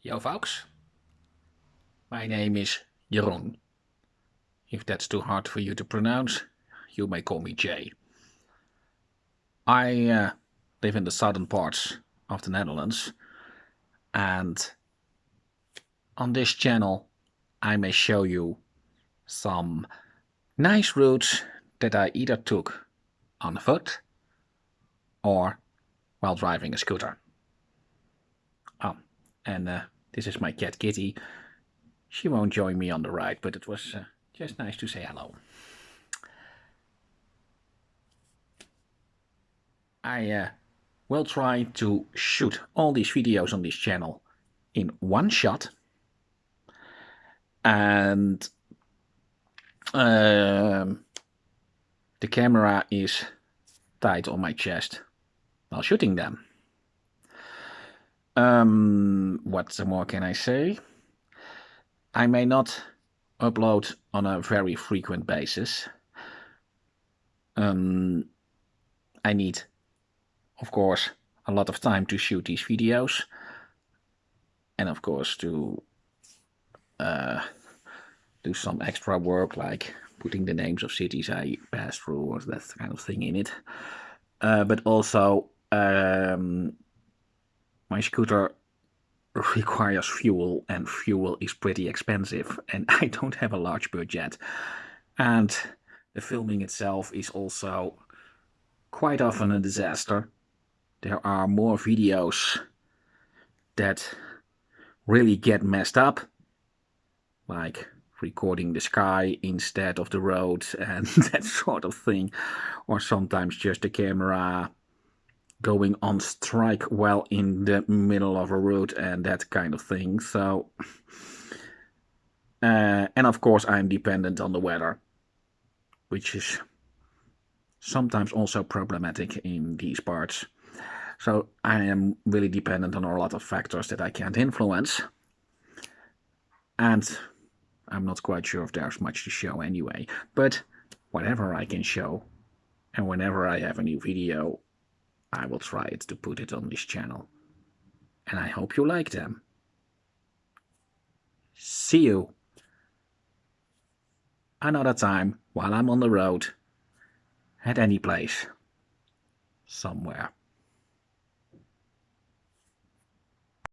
Yo folks, my name is Jeroen. If that's too hard for you to pronounce, you may call me Jay. I uh, live in the southern parts of the Netherlands and on this channel I may show you some nice routes that I either took on foot or while driving a scooter. Oh, and uh, this is my cat Kitty. She won't join me on the ride, but it was uh, just nice to say hello. I uh, will try to shoot all these videos on this channel in one shot. And um, the camera is tied on my chest while shooting them. Um, what more can I say? I may not upload on a very frequent basis. Um, I need, of course, a lot of time to shoot these videos. And of course to uh, do some extra work like putting the names of cities I pass through or that kind of thing in it. Uh, but also um, my scooter requires fuel and fuel is pretty expensive and I don't have a large budget and the filming itself is also quite often a disaster. There are more videos that really get messed up like recording the sky instead of the road and that sort of thing or sometimes just the camera going on strike while in the middle of a road and that kind of thing. So, uh, and of course I'm dependent on the weather, which is sometimes also problematic in these parts. So I am really dependent on a lot of factors that I can't influence. And I'm not quite sure if there's much to show anyway. But whatever I can show, and whenever I have a new video, I will try it to put it on this channel. And I hope you like them. See you another time while I'm on the road at any place somewhere.